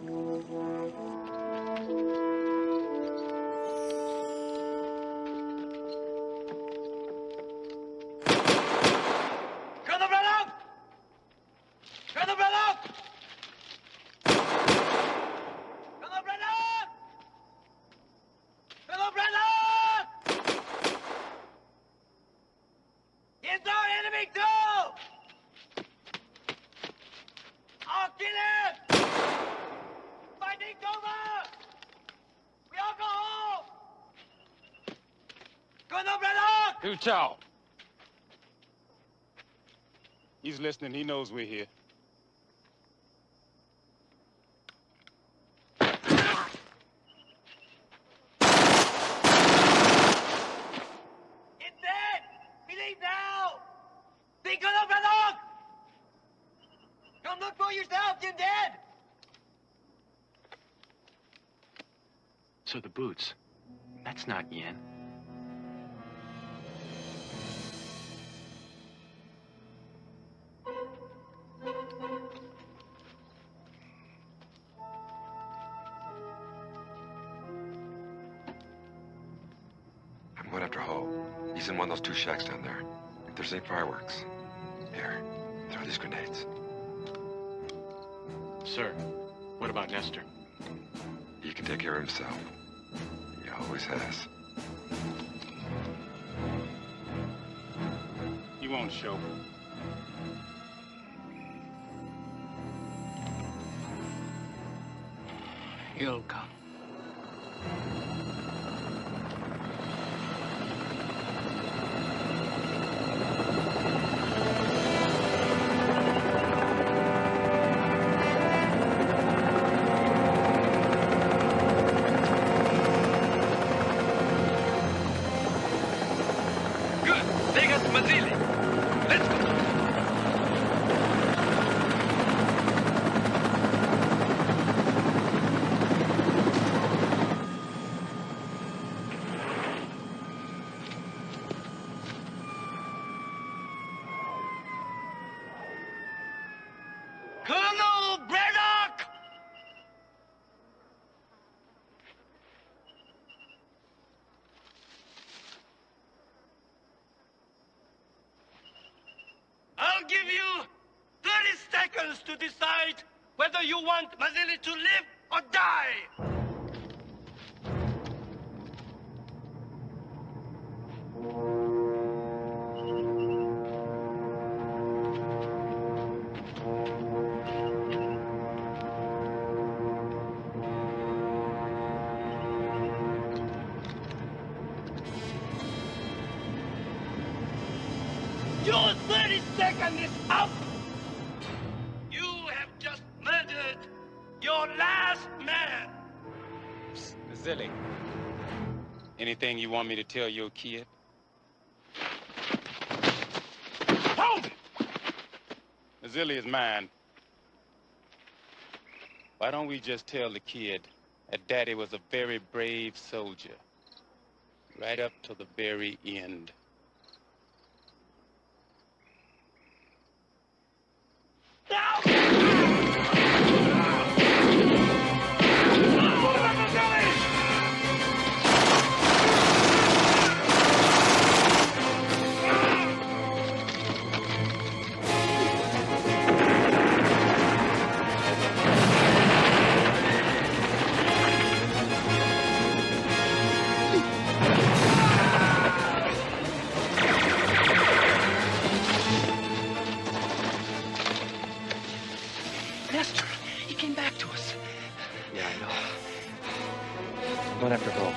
Hu Chao. He's listening. He knows we're here. One of those two shacks down there. If there's any fireworks, here, throw these grenades. Sir, what about Nester? He can take care of himself. He always has. He won't show. He'll come. To decide whether you want Mazili to live or die. Tell your kid? Hold it! Zilly is mine. Why don't we just tell the kid that Daddy was a very brave soldier? Right up to the very end. Know.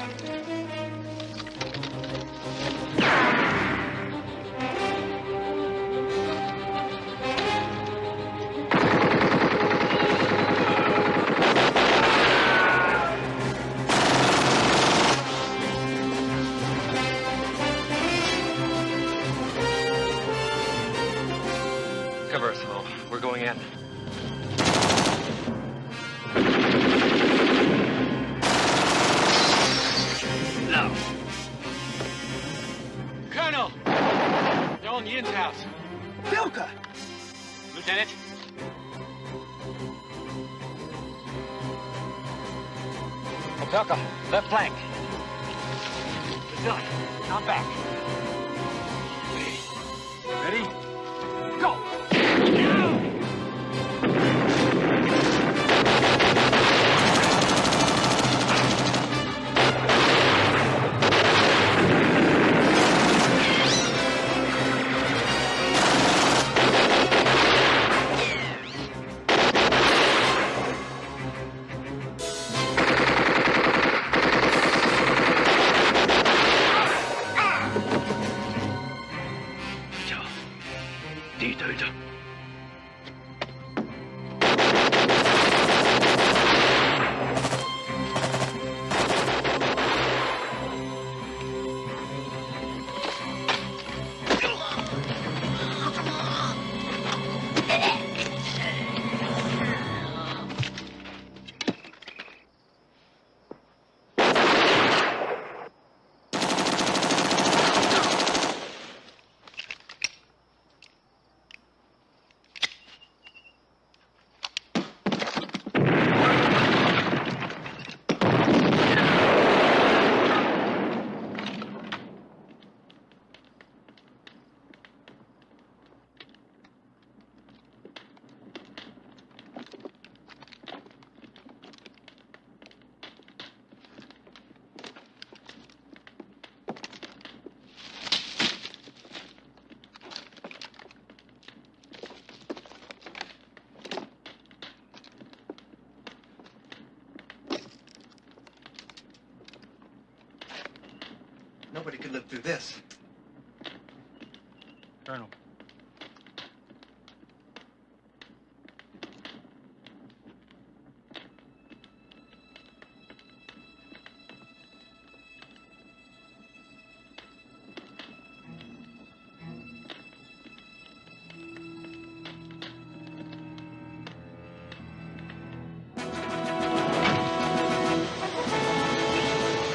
Could live through this. Colonel.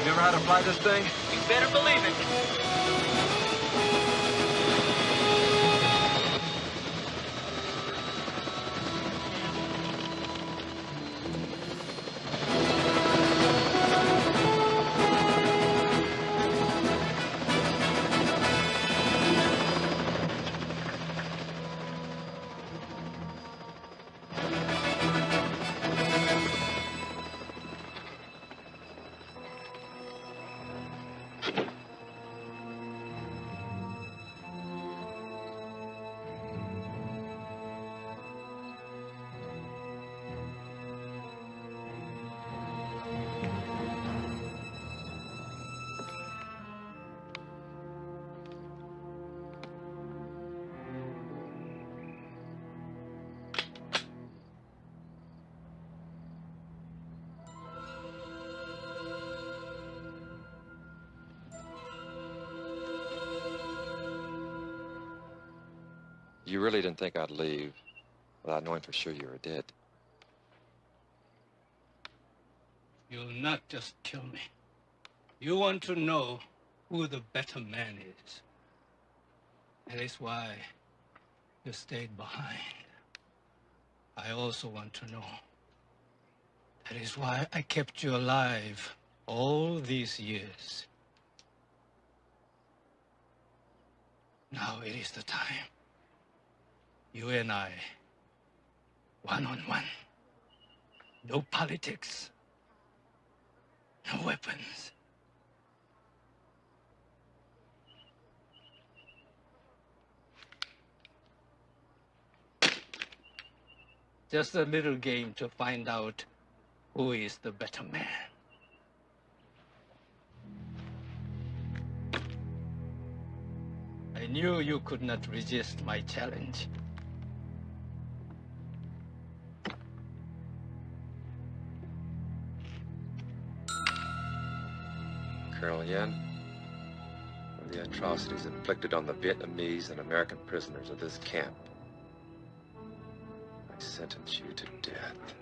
You ever how to fly this thing? You better believe it. You really didn't think I'd leave without knowing for sure you were dead. You'll not just kill me. You want to know who the better man is. That is why you stayed behind. I also want to know. That is why I kept you alive all these years. Now it is the time. You and I, one on one. No politics. No weapons. Just a little game to find out who is the better man. I knew you could not resist my challenge. Colonel Yin, for the atrocities inflicted on the Vietnamese and American prisoners of this camp, I sentence you to death.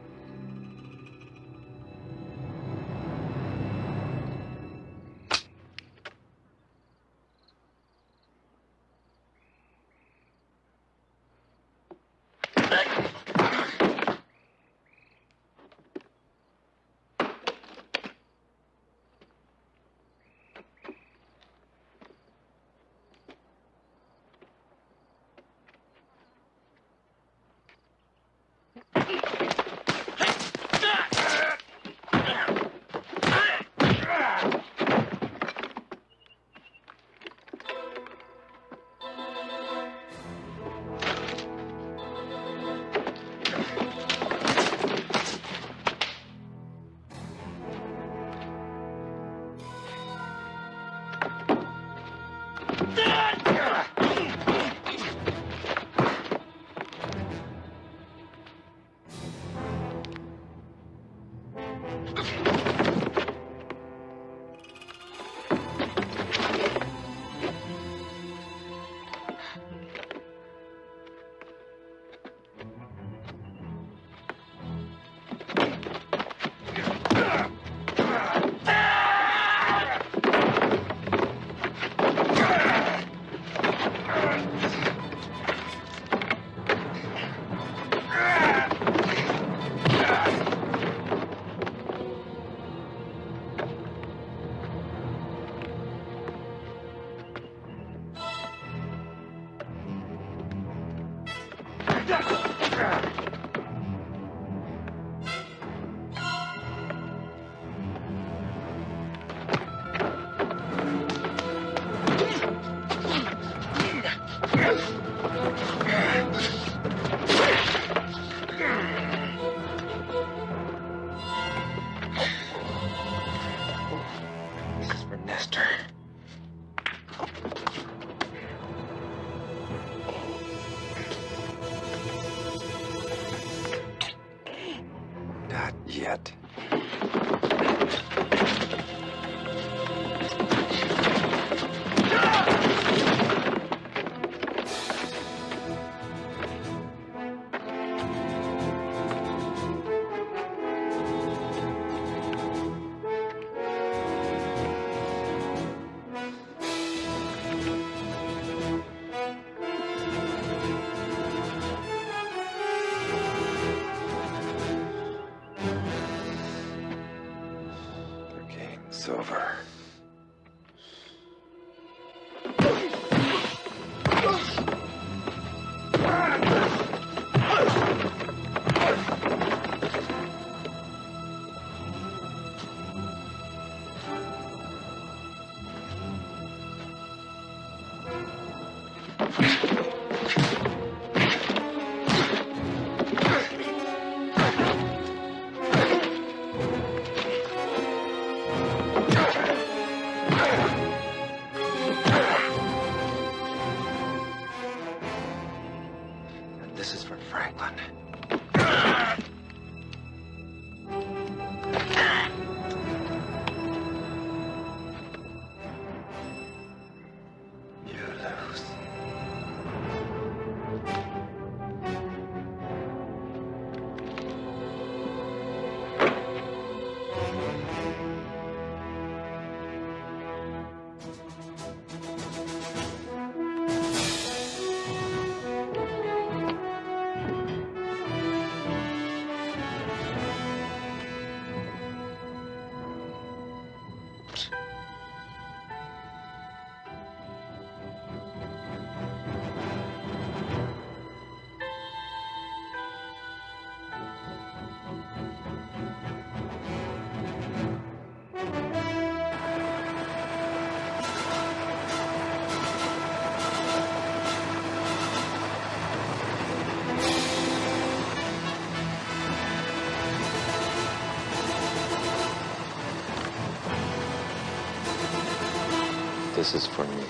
This is for me.